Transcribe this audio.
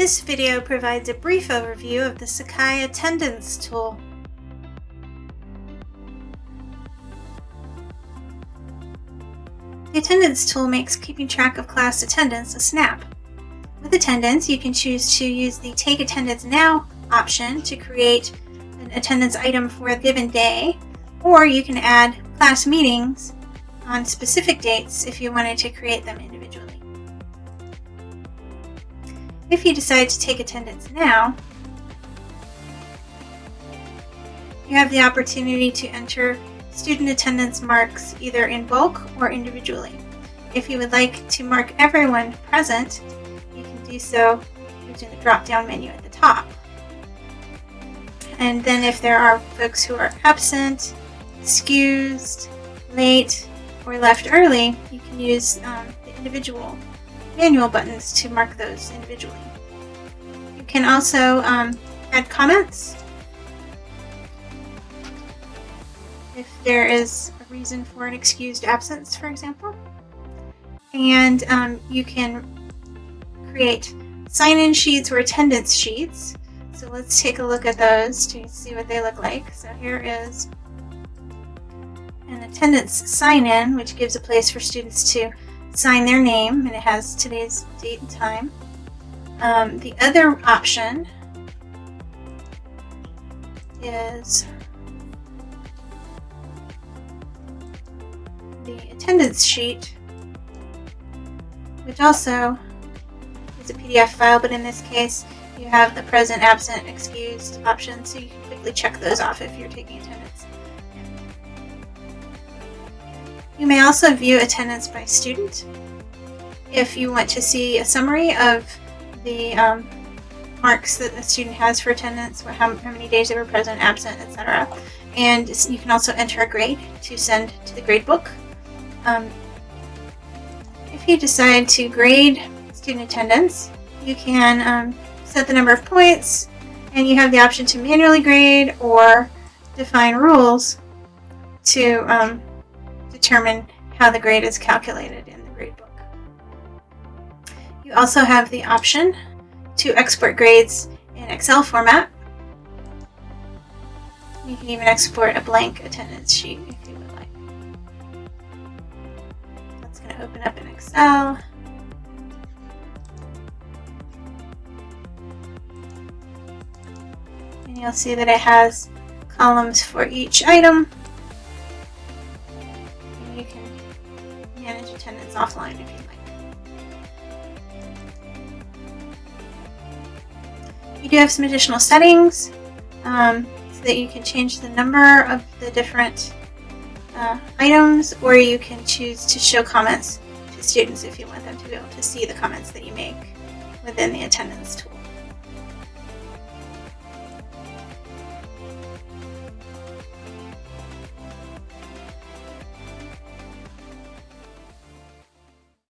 This video provides a brief overview of the Sakai Attendance tool. The Attendance tool makes keeping track of class attendance a snap. With attendance, you can choose to use the Take Attendance Now option to create an attendance item for a given day, or you can add class meetings on specific dates if you wanted to create them individually. If you decide to take attendance now, you have the opportunity to enter student attendance marks either in bulk or individually. If you would like to mark everyone present, you can do so using the drop-down menu at the top. And then if there are folks who are absent, excused, late, or left early, you can use um, the individual manual buttons to mark those individually. You can also um, add comments if there is a reason for an excused absence, for example. And um, you can create sign-in sheets or attendance sheets. So let's take a look at those to see what they look like. So here is an attendance sign-in, which gives a place for students to sign their name, and it has today's date and time. Um, the other option is the attendance sheet, which also is a PDF file, but in this case, you have the present, absent, excused option, so you can quickly check those off if you're taking attendance. You may also view attendance by student. If you want to see a summary of the um, marks that the student has for attendance, how, how many days they were present, absent, etc. And you can also enter a grade to send to the gradebook. Um, if you decide to grade student attendance, you can um, set the number of points and you have the option to manually grade or define rules to um, determine how the grade is calculated in the gradebook. You also have the option to export grades in Excel format. You can even export a blank attendance sheet if you would like. That's going to open up in Excel. And you'll see that it has columns for each item manage attendance offline if you'd like. You do have some additional settings um, so that you can change the number of the different uh, items or you can choose to show comments to students if you want them to be able to see the comments that you make within the attendance tool.